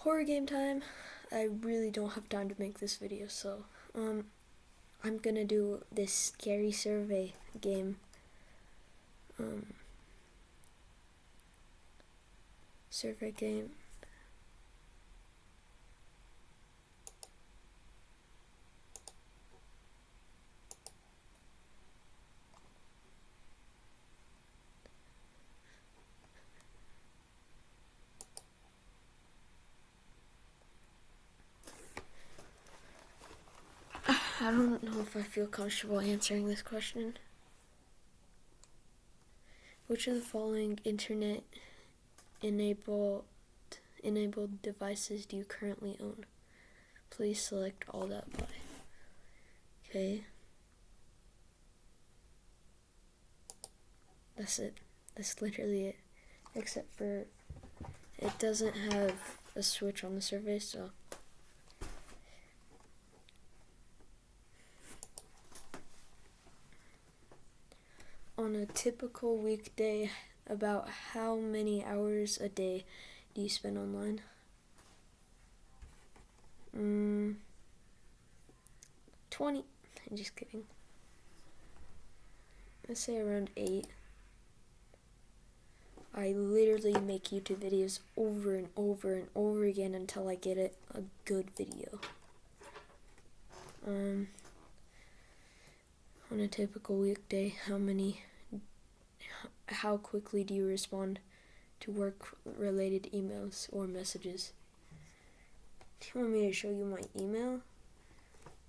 horror game time. I really don't have time to make this video, so um, I'm gonna do this scary survey game. Um, survey game. I don't know if I feel comfortable answering this question. Which of the following internet enabled enabled devices do you currently own? Please select all that apply. Okay. That's it. That's literally it. Except for it doesn't have a switch on the survey, so on a typical weekday, about how many hours a day do you spend online? Mm, 20. I'm just kidding. Let's say around 8. I literally make YouTube videos over and over and over again until I get it a good video. Um, on a typical weekday, how many how quickly do you respond to work related emails or messages? Do you want me to show you my email?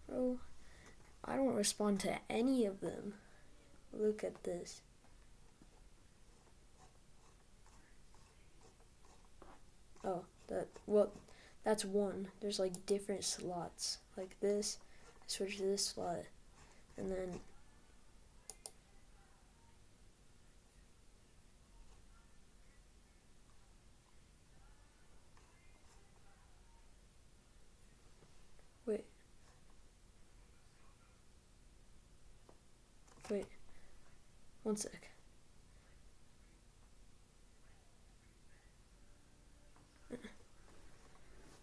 Bro, I don't respond to any of them. Look at this. Oh, that, well, that's one. There's like different slots. Like this, I switch to this slot, and then Wait. Wait. One sec.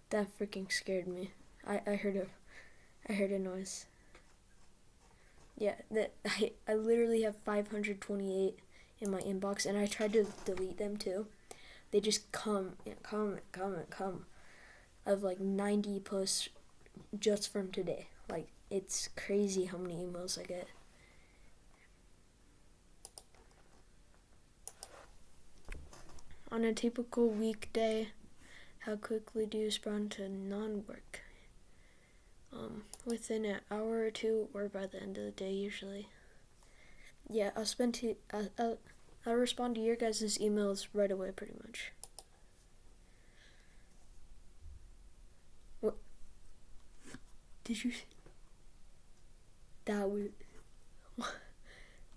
That freaking scared me. I, I heard a I heard a noise. Yeah, that I, I literally have 528 in my inbox and I tried to delete them too. They just come come come come of like 90 plus just from today. Like, it's crazy how many emails I get. On a typical weekday, how quickly do you respond to non-work? Um, within an hour or two, or by the end of the day, usually. Yeah, I'll spend uh, I'll, I'll respond to your guys' emails right away, pretty much. What? Did you? That was.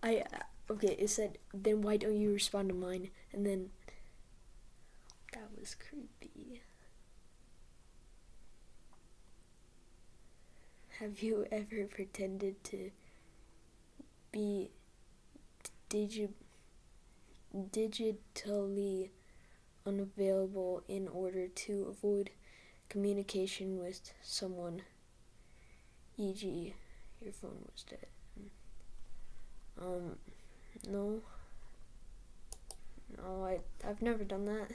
I okay. It said then why don't you respond to mine? And then was creepy. Have you ever pretended to be digi digitally unavailable in order to avoid communication with someone? e.g., your phone was dead. Um, no. No, I, I've never done that.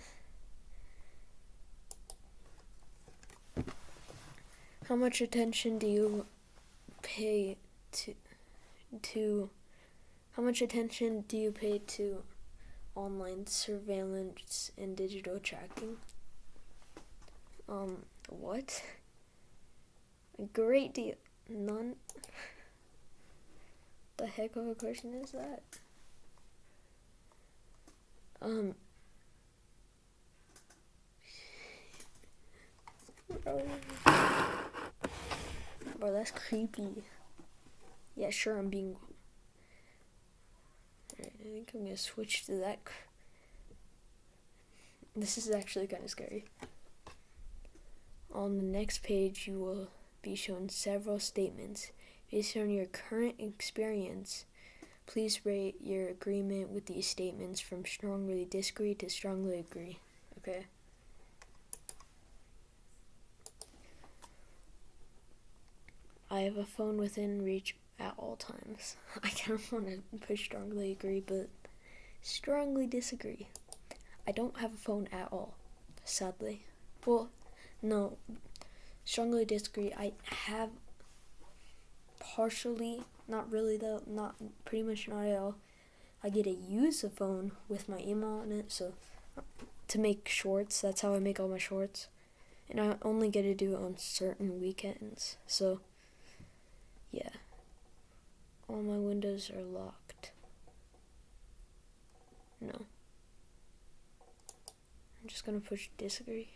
How much attention do you pay to, to, how much attention do you pay to online surveillance and digital tracking? Um, what? A great deal. None. the heck of a question is that? Um. Bro. Bro, that's creepy. Yeah, sure, I'm being. I think I'm gonna switch to that. This is actually kind of scary. On the next page, you will be shown several statements. Based on your current experience, please rate your agreement with these statements from strongly disagree to strongly agree. Okay? I have a phone within reach at all times. I kind of want to strongly agree, but strongly disagree. I don't have a phone at all, sadly. Well, no, strongly disagree. I have partially, not really though, not pretty much not at all. I get to use a phone with my email on it, so uh, to make shorts. That's how I make all my shorts, and I only get to do it on certain weekends. So, all my windows are locked. No. I'm just gonna push disagree.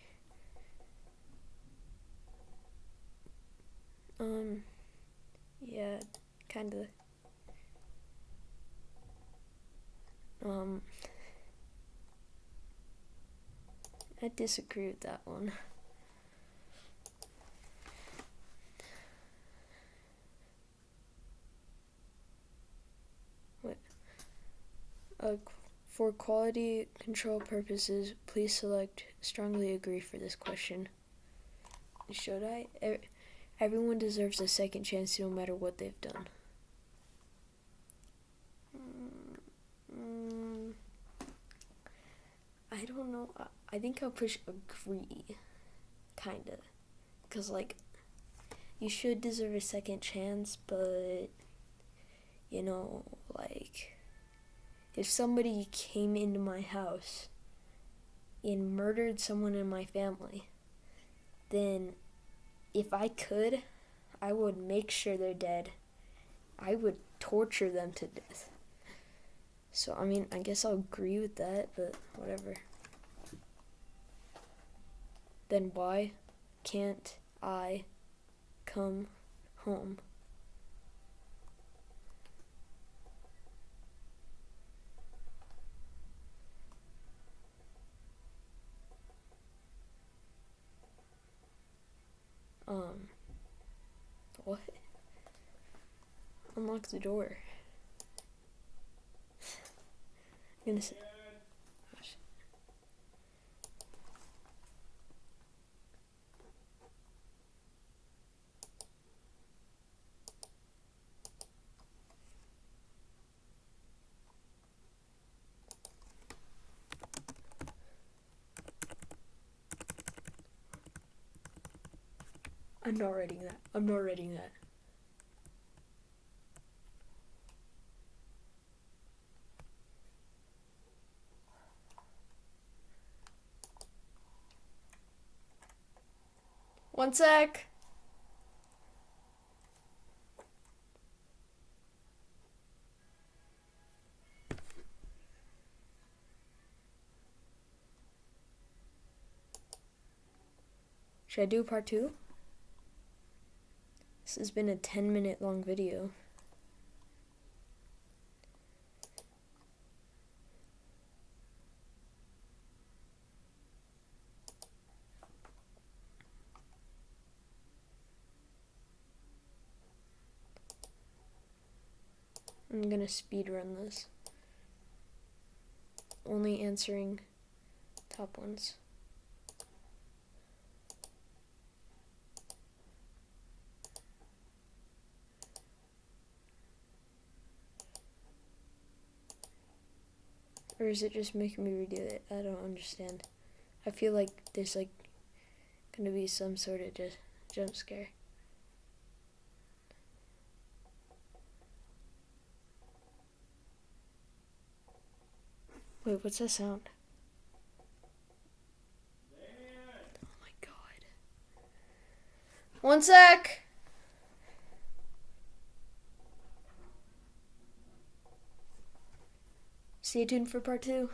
Um, yeah, kinda. Um, I disagree with that one. What? Uh, for quality control purposes, please select strongly agree for this question. Should I? Everyone deserves a second chance no matter what they've done. Mm, I don't know. I think I'll push agree, kinda. Because, like, you should deserve a second chance, but, you know, like, if somebody came into my house and murdered someone in my family, then if I could, I would make sure they're dead. I would torture them to death. So, I mean, I guess I'll agree with that, but whatever. Then why can't I come home? Um, what? Unlock the door. I'm gonna say. I'm not writing that. I'm not writing that. One sec. Should I do part two? This has been a 10 minute long video. I'm gonna speed run this. Only answering top ones. Or is it just making me redo it? I don't understand. I feel like there's like gonna be some sort of just jump scare. Wait, what's that sound? Oh my god. One sec! Stay tuned for part two.